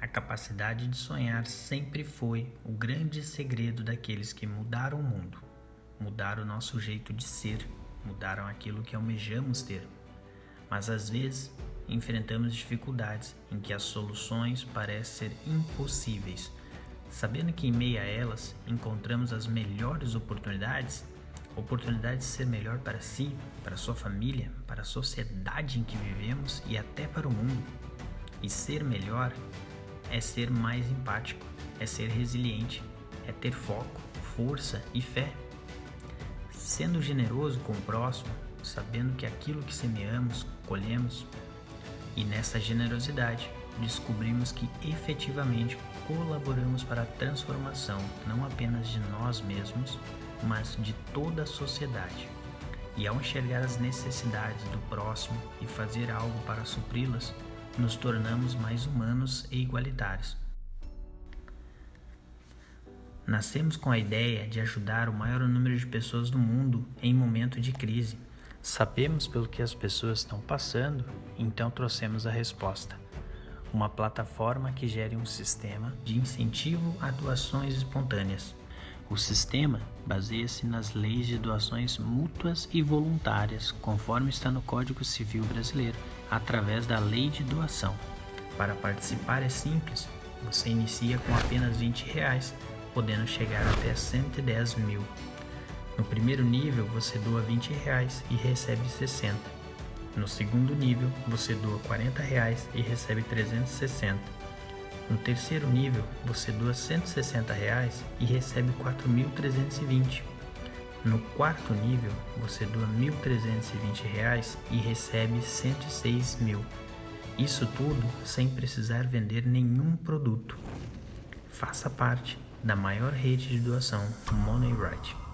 A capacidade de sonhar sempre foi o grande segredo daqueles que mudaram o mundo, mudaram o nosso jeito de ser, mudaram aquilo que almejamos ter. Mas às vezes enfrentamos dificuldades em que as soluções parecem ser impossíveis. Sabendo que em meio a elas encontramos as melhores oportunidades, oportunidade de ser melhor para si, para sua família, para a sociedade em que vivemos e até para o mundo. E ser melhor é ser mais empático, é ser resiliente, é ter foco, força e fé. Sendo generoso com o próximo, sabendo que aquilo que semeamos, colhemos. E nessa generosidade, descobrimos que efetivamente colaboramos para a transformação não apenas de nós mesmos, mas de toda a sociedade. E ao enxergar as necessidades do próximo e fazer algo para supri-las, nos tornamos mais humanos e igualitários. Nascemos com a ideia de ajudar o maior número de pessoas do mundo em momento de crise. Sabemos pelo que as pessoas estão passando, então trouxemos a resposta. Uma plataforma que gere um sistema de incentivo a doações espontâneas. O sistema baseia-se nas leis de doações mútuas e voluntárias, conforme está no Código Civil Brasileiro, através da Lei de Doação. Para participar é simples, você inicia com apenas 20 reais, podendo chegar até 110 mil. No primeiro nível, você doa 20 reais e recebe 60. No segundo nível, você doa 40 reais e recebe 360. No terceiro nível, você doa 160 reais e recebe 4.320. No quarto nível, você doa 1.320 reais e recebe 106 mil. Isso tudo sem precisar vender nenhum produto. Faça parte da maior rede de doação Money Right.